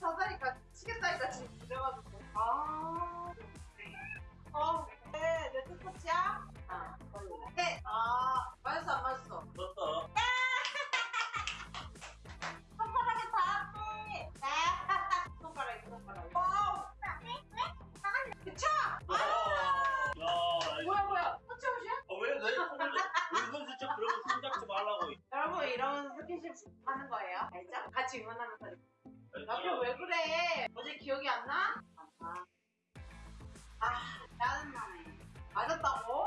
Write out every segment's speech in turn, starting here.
비슷비슷하다니까 치겠다니까 지금 그래가지고. 아. 어, 네, 내 뜻이야? 아, 네. 아, 맞았어, 안 맞았어? 떴어. 손가락에 닿았네. 손가락이, 손가락이. wow. 그쵸? 아, 야, 뭐야, 뭐야. 터치아웃이야? 어, 왜, 왜, 손을, 은근슬쩍 그러고 손 잡지 말라고. 여러분, 이런 스킨십 하는 거예요. 알죠? 같이 응원하면서. 남편 왜 그래? 어제 기억이 안 나? 아, 아 짜증나네. 맞았다고?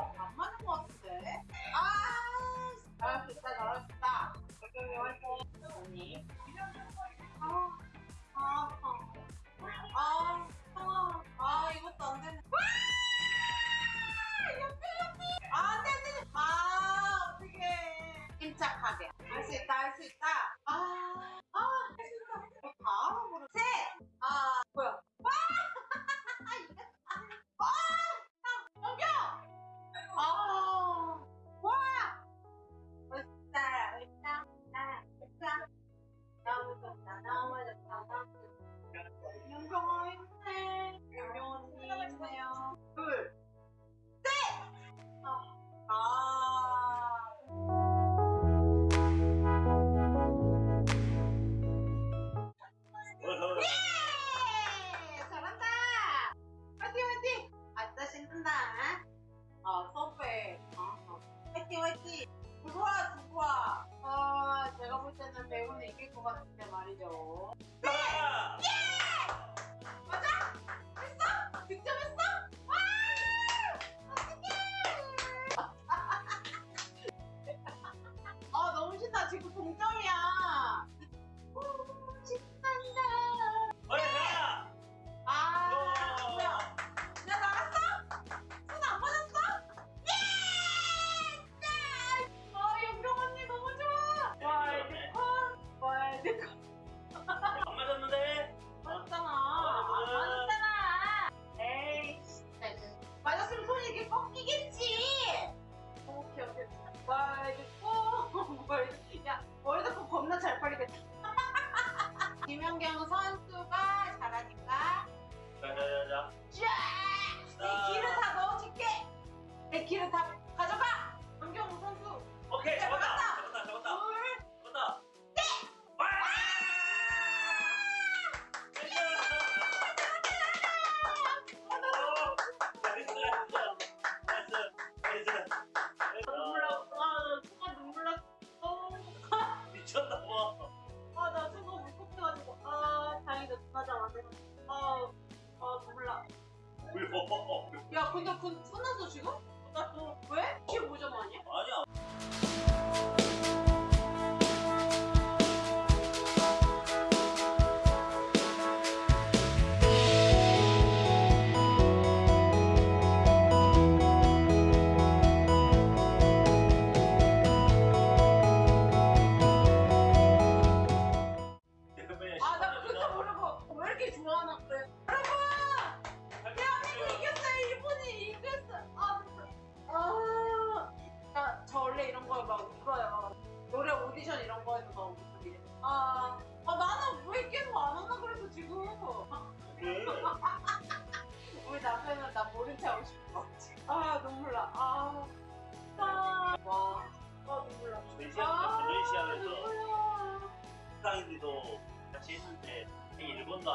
김연경 선수가 잘하니까 자, 자, 자, 자. 쫙! 내다가 야, 근데 그 끝났어, 지금? 끝났어. 왜? 15점 아니야? 아니야.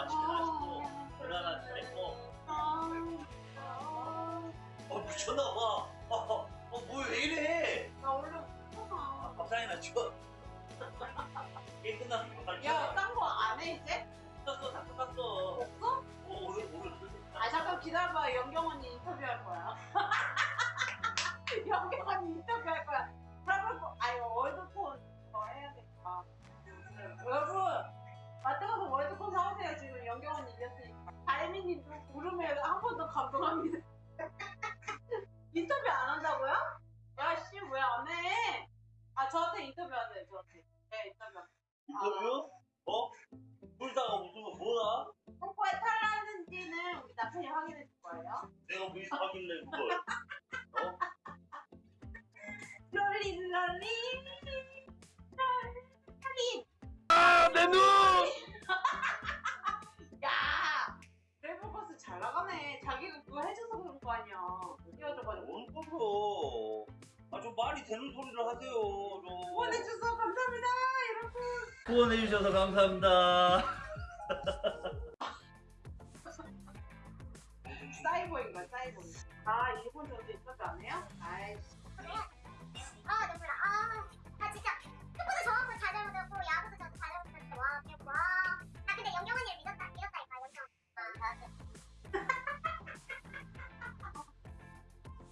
가지고 잘했고 아, 아, 어 미쳤나봐 어, 어 뭐야 왜 이래 나 원래 못하나. 밥상이나 쳐 게임 끝나서 밥상 야, 쳐딴거 안 해, 이제? 끝났어 다 끝났어 없어? 어 오늘 오늘 아, 잠깐 기다려봐. 영경 언니 인터뷰할 거야. 영경 언니 인터뷰할 거야. 아, 저한테 인터뷰 하세요, 저한테. 네, 인터뷰. 인터뷰? 어? 불다가 무슨 거 뭐야? 뽀뽀에 탈났는지는 우리 남편이 확인해 줄 거예요. 내가 뭐 하길래 그걸 후원해 주셔서 감사합니다. 사이버인 거야 사이버인 아 일본 저도 있었지 않아요? 아이씨. 아 눈물나 아, 아 진짜. 축구도 저 학교 잘 잘못했고 야구도 저도 잘 잘못했는데 와 그냥 와나 근데 영경 언니를 믿었다 믿었다니까 영경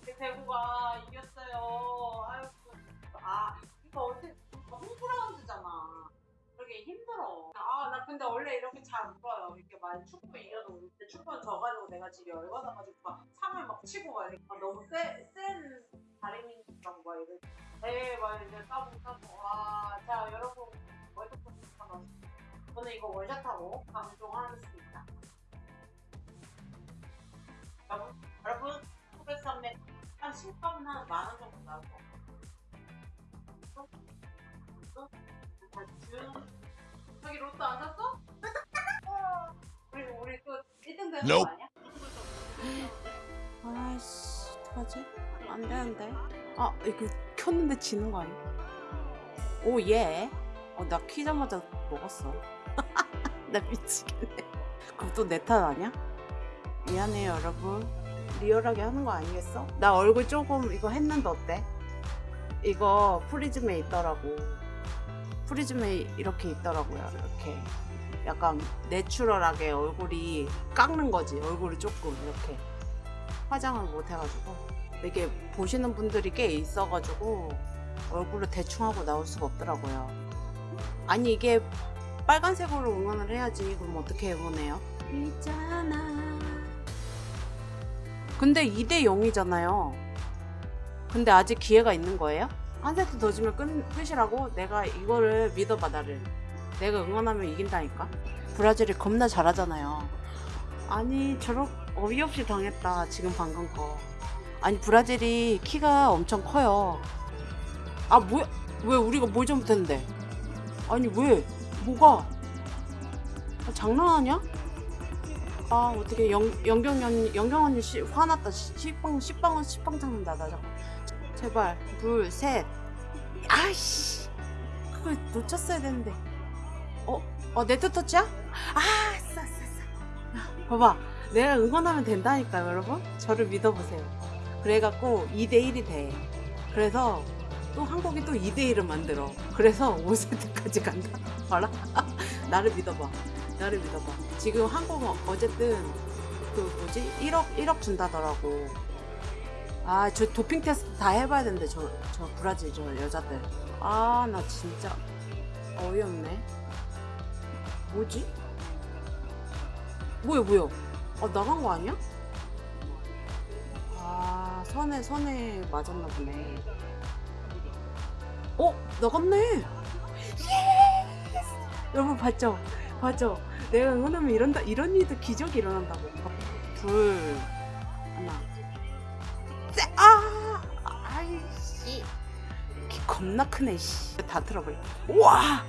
그 대구가 이겼 근데 원래 이렇게 잘안 불어요 이렇게 막 축구 이겨도 근데 축구는 져가지고 내가 지금 열받아가지고 막 상을 막 치고 막 이렇게 아, 너무 센, 센 다리민이랑 막 이래 에막 이제 따봉 따봉 와 자 여러분 월드컵 잠깐만 저는 이거 월샷하고 방송하겠습니다 여러분 여러분 소백 산맥 한 10값은 한만 원 정도 나올 거 준 저기 로또 안 샀어? 우리 우리 또 1등 되는 거 아니야? 아이씨 어떡하지? 안 되는데 아 이거 켰는데 지는 거 아니야? 오예 어, 나 키자마자 먹었어 나 미치겠네 그것도 내 탓 아니야? 미안해요 여러분 리얼하게 하는 거 아니겠어? 나 얼굴 조금 이거 했는데 어때? 이거 프리즘에 있더라고 프리즘에 이렇게 있더라고요 이렇게 약간 내추럴하게 얼굴이 깎는 거지 얼굴이 조금 이렇게 화장을 못 해가지고 이게 보시는 분들이 꽤 있어가지고 얼굴을 대충 하고 나올 수가 없더라고요. 아니 이게 빨간색으로 응원을 해야지 그럼 어떻게 응원해요? 있잖아. 근데 2대 0이잖아요. 근데 아직 기회가 있는 거예요? 한 세트 더 주면 끝, 끝이라고? 내가 이거를 믿어봐 나를. 내가 응원하면 이긴다니까. 브라질이 겁나 잘하잖아요. 아니 저렇 어이없이 당했다 지금 방금 거 아니 브라질이 키가 엄청 커요 아 뭐야 왜 우리가 뭘 잘못했는데 아니 왜 뭐가 아, 장난하냐 아 어떻게 영, 영경 영경 언니 씨, 화났다 시- 식빵 식빵은 식빵 잡는다 나 자꾸 제발 둘셋. 아이씨. 그걸 놓쳤어야 되는데. 어? 어 네트 터치야? 아 싸, 싸, 싸. 봐봐. 내가 응원하면 된다니까요 여러분. 저를 믿어보세요. 그래갖고 2대1이 돼. 그래서 또 한국이 또 2대1을 만들어. 그래서 5세트까지 간다. 봐라. 나를 믿어봐. 나를 믿어봐. 지금 한국은 어쨌든 그 뭐지? 1억 1억 준다더라고 아 저 도핑 테스트 다 해봐야 되는데 저, 저 브라질 저 여자들 아 나 진짜 어이없네 뭐지? 뭐야 뭐야 아 나간 거 아니야? 아 선에 선에 맞았나 보네 어 나갔네 yes! 여러분 봤죠? 봤죠? 내가 응원하면 이런다 이런 일도 기적이 일어난다고 둘 겁나 크네 씨 다 틀어버려. 우와!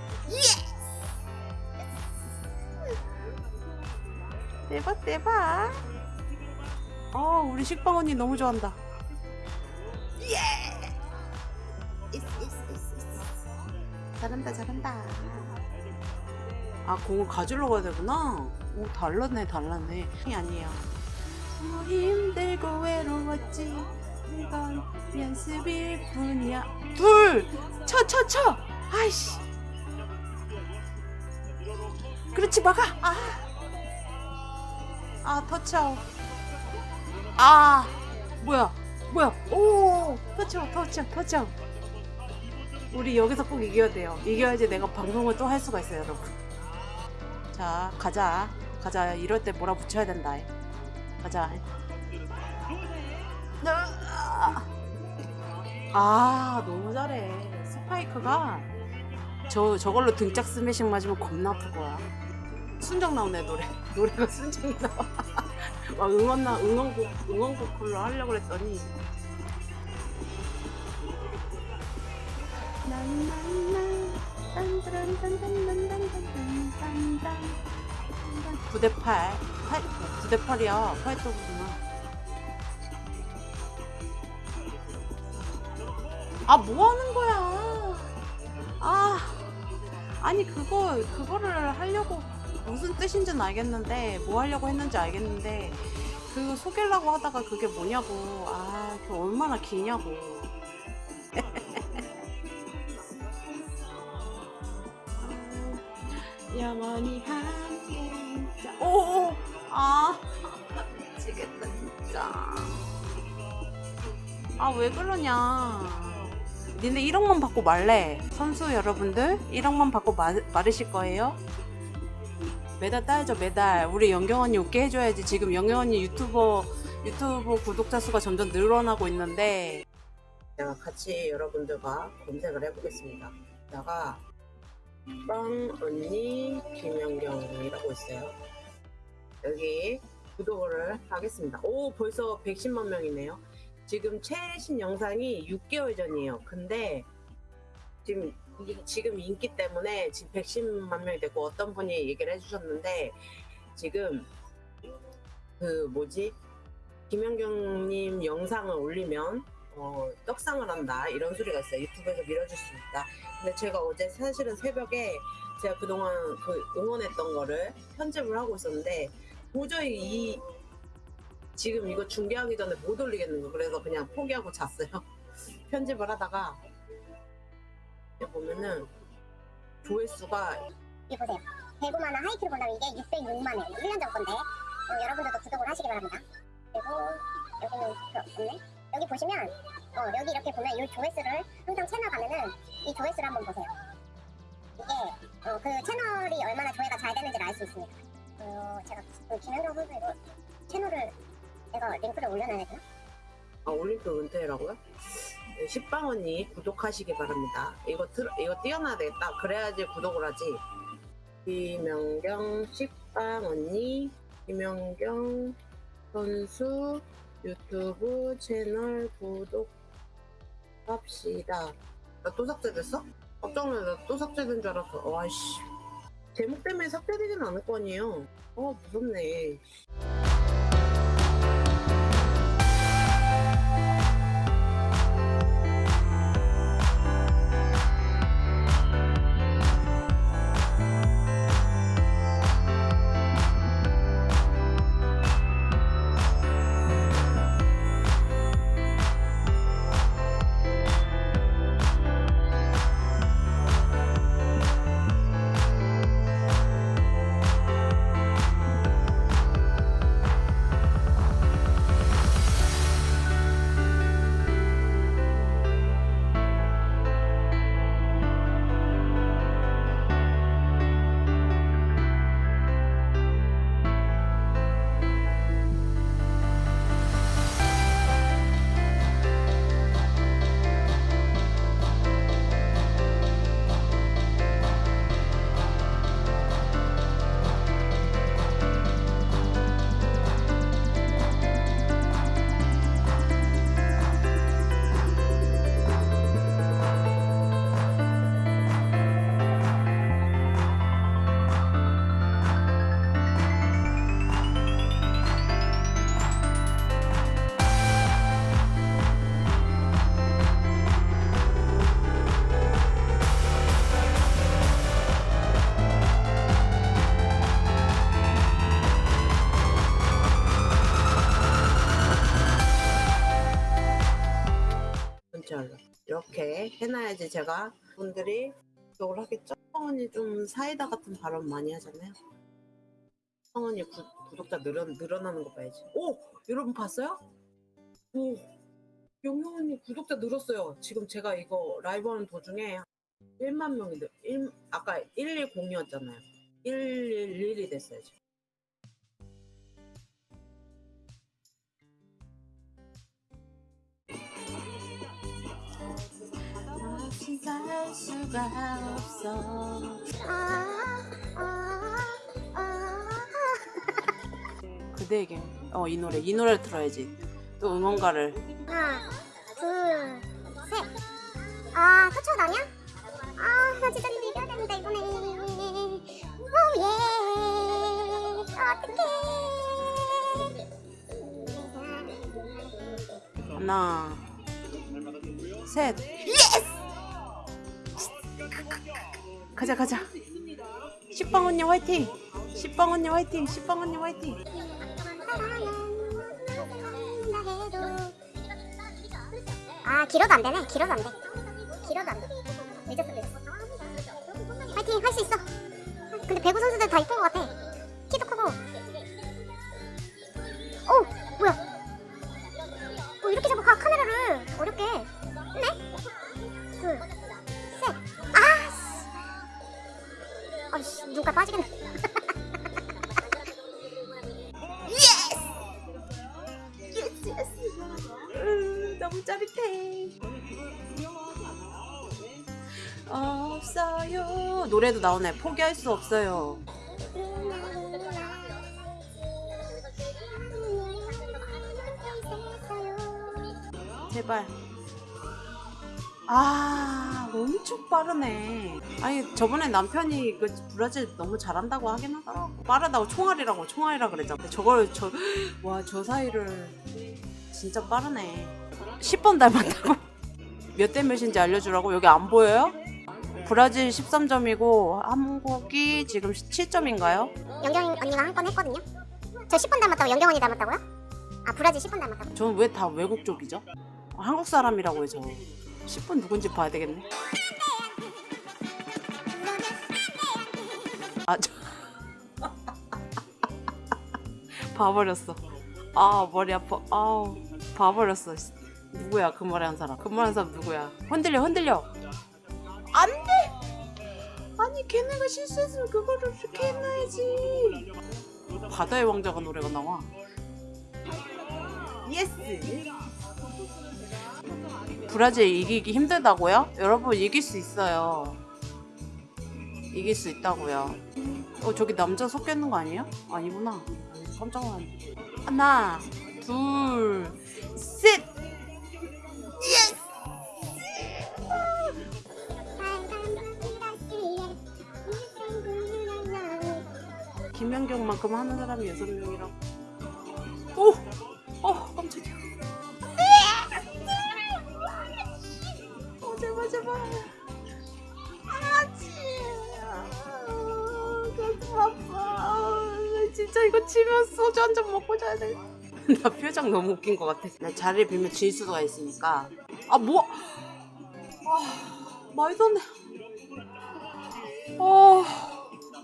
대박 대박. 어 우리 식빵 언니 너무 좋아한다. 예! 이스, 이스, 이스, 이스. 잘한다 잘한다. 아 공을 가지러 가야 되구나. 오 달랐네 달랐네. 이 아니에요. 어, 힘들고 외로웠지. 이건 연습일 뿐이야 둘 쳐 쳐 쳐. 아이씨. 그렇지 막아. 아. 아 터치아웃 아 뭐야 뭐야. 오 터치아웃 터치아웃 터치아웃 우리 여기서 꼭 이겨야 돼요. 이겨야지 내가 방송을 또 할 수가 있어요 여러분. 자 가자. 가자. 이럴 때 몰아붙여야 된다. 가자 아 너무 잘해 스파이크가 저 저걸로 등짝 스매싱 맞으면 겁나 아플 거야 순정 나오네 노래 노래가 순정 나와 막 응원 나 응원곡 응원곡 로 하려고 그랬더니 9대 8. 8 9대 8이야. 8도구나. 아, 뭐 하는 거야? 아. 아니, 그거 그거를 하려고 무슨 뜻인지는 알겠는데 뭐 하려고 했는지 알겠는데 그거 속이려고 하다가 그게 뭐냐고. 아, 그 얼마나 기냐고. 영원히 함께 있자. 오, 아, 미치겠다 진짜. 아 왜 그러냐. 니네 1억만 받고 말래. 선수 여러분들 1억만 받고 마, 마르실 거예요? 매달 따야죠 매달. 우리 영경 언니 웃게 해줘야지. 지금 영경 언니 유튜버 유튜브 구독자 수가 점점 늘어나고 있는데. 제가 같이 여러분들과 검색을 해보겠습니다. 다가 빵 언니 김연경이라고 있어요. 여기 구독을 하겠습니다. 오 벌써 110만 명이네요. 지금 최신 영상이 6개월 전이에요. 근데 지금 이- 지금 인기 때문에 지금 110만 명이 됐고 어떤 분이 얘기를 해주셨는데 지금 그 뭐지 김연경님 영상을 올리면 어, 떡상을 한다 이런 소리가 있어요. 유튜브에서 밀어줄 수 있다. 근데 제가 어제 사실은 새벽에 제가 그동안 그 응원했던 거를 편집을 하고 있었는데 도저히 이 지금 이거 중계하기 전에 못 올리겠는 거 그래서 그냥 포기하고 잤어요. 편집을 하다가 여기 보면은 조회수가 이 보세요. 대구만화 하이키를 본다면 이게 606만 원. 1년 전 건데 어, 여러분들도 구독을 하시기 바랍니다. 그리고 여기는 그 없네. 여기 보시면 어, 여기 이렇게 보면 이 조회수를 항상 채널 가면은 이 조회수를 한번 보세요. 이게 어, 그 채널이 얼마나 조회가 잘 되는지를 알 수 있습니다. 어, 제가 그 김현경 선수 이거 채널을 제가 링크를 올려놔야 되나? 아, 올림픽 은퇴라고요? 네, 식빵 언니 구독하시기 바랍니다. 이거 들, 이거 띄워놔야 되겠다. 그래야지 구독을 하지. 김연경 식빵 언니 김연경 선수 유튜브 채널 구독합시다. 나 또 삭제됐어? 깜짝 놀라 또 삭제된 줄 알았어. 와씨. 제목 때문에 삭제되진 않을 거 아니에요. 어 무섭네. 이렇게 해놔야지 제가 분들이 구독을 하겠죠. 성원이 좀 사이다 같은 발언 많이 하잖아요. 성원이 구, 구독자 늘어, 늘어나는 거 봐야지. 오! 여러분 봤어요? 오! 영영언니 구독자 늘었어요. 지금 제가 이거 라이브 하는 도중에 1만 명이 늘, 1, 아까 110이었잖아요. 111이 됐어요. 지금. 살 수가 없어. 아, 아, 아. 그대에게 어이 노래 이 노래를 들어야지 또 응원가를 하나, 둘, 셋. 아, 터쳐당이야? 브라질전이 이겨야 됩니다 이번에 오예 어떡해 하나, 셋. 가자 가자. 식빵 언니 화이팅. 식빵 언니 화이팅. 식빵 언니 화이팅. 아 길어도 안 되네 길어도 안돼 길어도 안돼 늦었어 늦었어 파이팅 할 수 있어 근데 배구 선수들 다 이쁜 것 같아 없어요. 노래도 나오네. 포기할 수 없어요. 제발. 아, 엄청 빠르네. 아니, 저번에 남편이 그 브라질 너무 잘한다고 하긴 하더라고. 빠르다고 총알이라고, 총알이라 그랬잖아. 저걸, 저, 와, 저 사이를 진짜 빠르네. 10번 닮았다고? 몇 대 몇인지 알려주라고? 여기 안 보여요? 브라질 13점이고, 한국이 지금 7점인가요? 영경 언니가 한 건 했거든요. 저 10번 닮았다고 영경 언니 닮았다고요? 아 브라질 10번 닮았다고. 저는 왜 다 외국 쪽이죠? 한국 사람이라고 해서 10분 누군지 봐야 되겠네. 아, 저... 봐버렸어. 아, 머리 아파. 아우, 봐버렸어. 씨. 누구야, 그 말에 한 사람. 그 말에 한 사람 누구야? 흔들려, 흔들려. 안 돼! 아니, 걔네가 실수했으면 그거를 이렇게 해놔야지. 바다의 왕자가 노래가 나와. yes! 브라질 이기기 힘들다고요? 여러분 이길 수 있어요. 이길 수 있다고요. 어 저기 남자 섞여 있는 거 아니에요? 아니구나. 깜짝 놀랐네. 하나, 둘, 셋. 김연경만큼 하는 사람이 여섯 명이라고. 오, 어 깜짝이야. 어, 제발 제발. 아지. 아파. 아, 진짜 이거 치면 소주 한 잔 먹고 자야 돼. 나 표정 너무 웃긴 것 같아. 나 자리를 빌면 질 수가 있으니까. 아 뭐? 아 말도 안 돼. 어.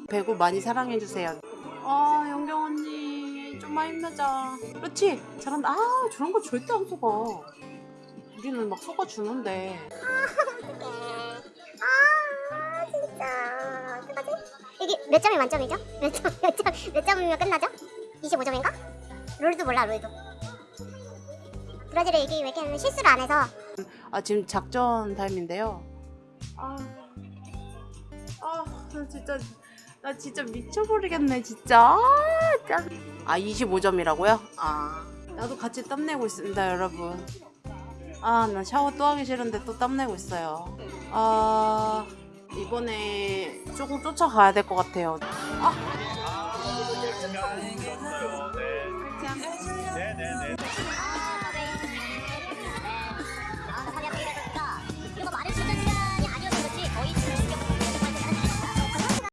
배구 많이 사랑해 주세요. 아 영경 언니 좀만 힘내자. 그렇지 잘한다. 아 저런 거 절대 안 속아. 우리는 막 속아 주는데. 아 진짜 어떡하지? 이게 몇 점이 만점이죠? 몇 점, 몇 점, 몇 점이면 끝나죠? 25점인가? 룰도 몰라 룰도 브라질이 이기기 위해 실수를 안 해서 아 지금 작전 타임인데요. 아, 아, 나 진짜 나 진짜 미쳐버리겠네 진짜. 아, 짠. 아 25점이라고요? 아, 나도 같이 땀내고 있습니다 여러분. 아, 나 샤워 또 하기 싫은데 또 땀내고 있어요. 아, 이번에 조금 쫓아가야 될 것 같아요. 아.